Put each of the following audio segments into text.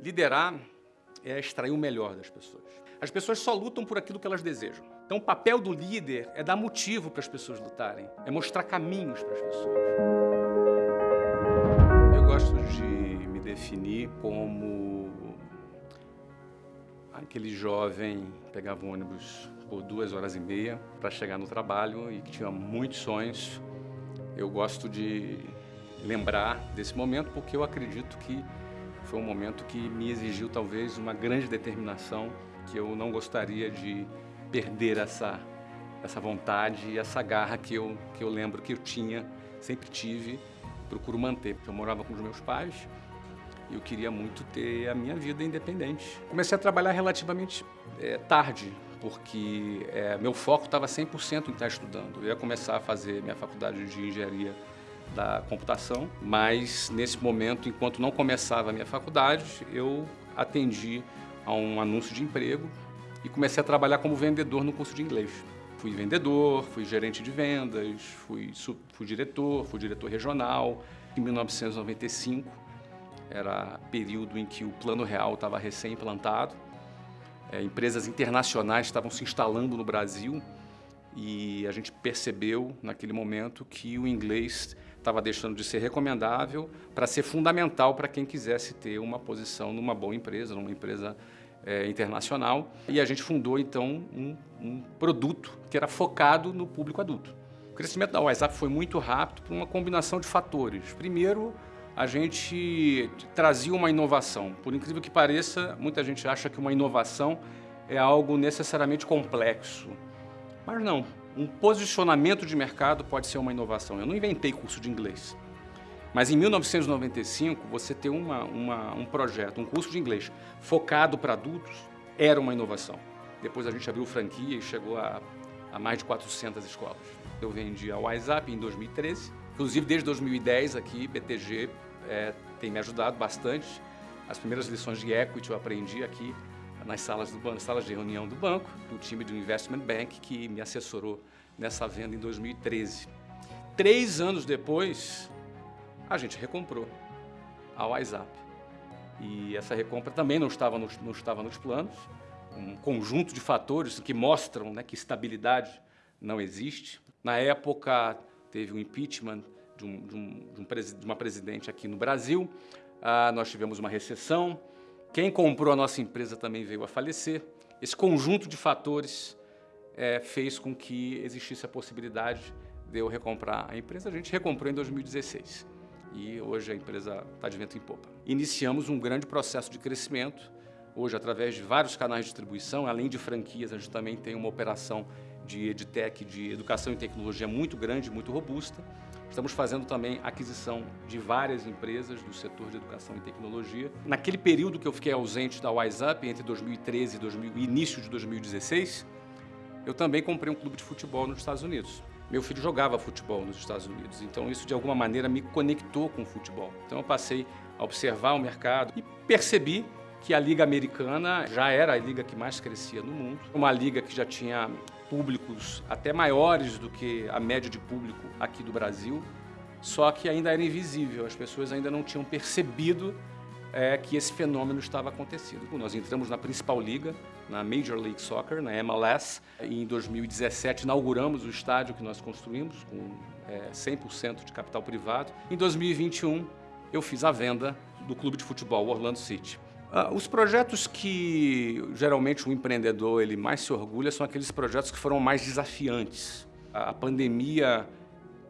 Liderar é extrair o melhor das pessoas. As pessoas só lutam por aquilo que elas desejam. Então o papel do líder é dar motivo para as pessoas lutarem, é mostrar caminhos para as pessoas. Eu gosto de me definir como aquele jovem que pegava um ônibus por duas horas e meia para chegar no trabalho e que tinha muitos sonhos. Eu gosto de lembrar desse momento porque eu acredito que foi um momento que me exigiu talvez uma grande determinação que eu não gostaria de perder essa, essa vontade e essa garra que eu, que eu lembro que eu tinha, sempre tive, procuro manter. Eu morava com os meus pais e eu queria muito ter a minha vida independente. Comecei a trabalhar relativamente é, tarde, porque é, meu foco estava 100% em estar estudando. Eu ia começar a fazer minha faculdade de engenharia da computação, mas nesse momento, enquanto não começava a minha faculdade, eu atendi a um anúncio de emprego e comecei a trabalhar como vendedor no curso de inglês. Fui vendedor, fui gerente de vendas, fui, fui diretor, fui diretor regional. Em 1995, era período em que o Plano Real estava recém-implantado. É, empresas internacionais estavam se instalando no Brasil e a gente percebeu naquele momento que o inglês estava deixando de ser recomendável para ser fundamental para quem quisesse ter uma posição numa boa empresa, numa empresa é, internacional. E a gente fundou, então, um, um, produto que era focado no público adulto. O crescimento da WhatsApp foi muito rápido por uma combinação de fatores. Primeiro, a gente trazia uma inovação. Por incrível que pareça, muita gente acha que uma inovação é algo necessariamente complexo. Mas não, um posicionamento de mercado pode ser uma inovação. Eu não inventei curso de inglês. Mas em 1995, você ter uma, uma, um projeto, um curso de inglês focado para adultos, era uma inovação. Depois a gente abriu franquia e chegou a, a mais de 400 escolas. Eu vendi a WhatsApp em 2013. Inclusive, desde 2010 aqui, BTG é, tem me ajudado bastante. As primeiras lições de equity eu aprendi aqui nas salas, do, nas salas de reunião do banco, do time do Investment Bank, que me assessorou nessa venda em 2013. Três anos depois, a gente recomprou a WhatsApp. E essa recompra também não estava nos, não estava nos planos, um conjunto de fatores que mostram né, que estabilidade não existe. Na época, teve um impeachment de, um, de, um, de, um, de uma presidente aqui no Brasil, ah, nós tivemos uma recessão, quem comprou a nossa empresa também veio a falecer. Esse conjunto de fatores é, fez com que existisse a possibilidade de eu recomprar a empresa. A gente recomprou em 2016 e hoje a empresa está de vento em popa. Iniciamos um grande processo de crescimento, hoje através de vários canais de distribuição, além de franquias, a gente também tem uma operação de EdTech, de educação e tecnologia muito grande, muito robusta. Estamos fazendo também aquisição de várias empresas do setor de educação e tecnologia. Naquele período que eu fiquei ausente da WiseUp, entre 2013 e 2000, início de 2016, eu também comprei um clube de futebol nos Estados Unidos. Meu filho jogava futebol nos Estados Unidos, então isso de alguma maneira me conectou com o futebol. Então eu passei a observar o mercado e percebi que a Liga Americana já era a liga que mais crescia no mundo, uma liga que já tinha públicos até maiores do que a média de público aqui do Brasil, só que ainda era invisível, as pessoas ainda não tinham percebido é, que esse fenômeno estava acontecendo. Nós entramos na principal liga, na Major League Soccer, na MLS. Em 2017 inauguramos o estádio que nós construímos com é, 100% de capital privado. Em 2021 eu fiz a venda do clube de futebol Orlando City. Uh, os projetos que geralmente o empreendedor ele mais se orgulha são aqueles projetos que foram mais desafiantes. A pandemia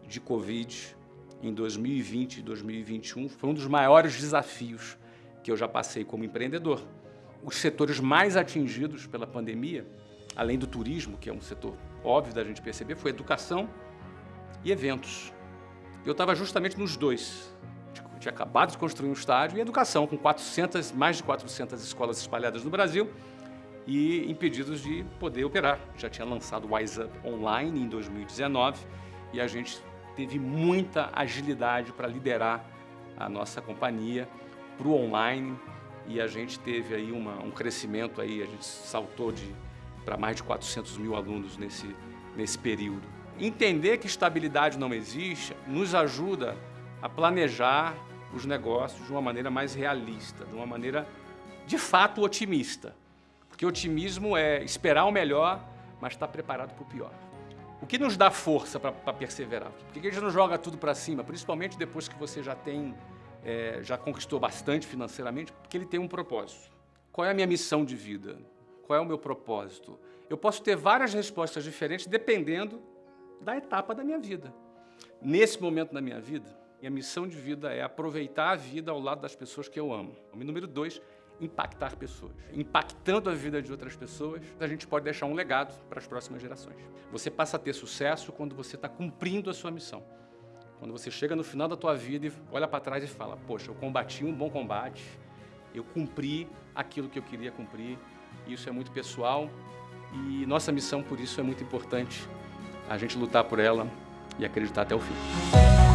de Covid em 2020 e 2021 foi um dos maiores desafios que eu já passei como empreendedor os setores mais atingidos pela pandemia, além do turismo, que é um setor óbvio da gente perceber, foi educação e eventos. Eu estava justamente nos dois. Eu tinha acabado de construir um estádio e educação, com 400, mais de 400 escolas espalhadas no Brasil e impedidos de poder operar. Já tinha lançado o Wise Up Online em 2019 e a gente teve muita agilidade para liderar a nossa companhia para o online, e a gente teve aí uma, um crescimento aí, a gente saltou de para mais de 400 mil alunos nesse, nesse período. Entender que estabilidade não existe nos ajuda a planejar os negócios de uma maneira mais realista, de uma maneira de fato, otimista. Porque otimismo é esperar o melhor, mas estar preparado para o pior. O que nos dá força para perseverar? Por que a gente não joga tudo para cima, principalmente depois que você já tem, é, já conquistou bastante financeiramente? Porque ele tem um propósito. Qual é a minha missão de vida? Qual é o meu propósito? Eu posso ter várias respostas diferentes dependendo da etapa da minha vida. Nesse momento da minha vida, minha missão de vida é aproveitar a vida ao lado das pessoas que eu amo. E número dois, impactar pessoas. Impactando a vida de outras pessoas, a gente pode deixar um legado para as próximas gerações. Você passa a ter sucesso quando você está cumprindo a sua missão. Quando você chega no final da tua vida e olha para trás e fala, poxa, eu combati um bom combate, eu cumpri aquilo que eu queria cumprir. Isso é muito pessoal e nossa missão, por isso, é muito importante a gente lutar por ela e acreditar até o fim.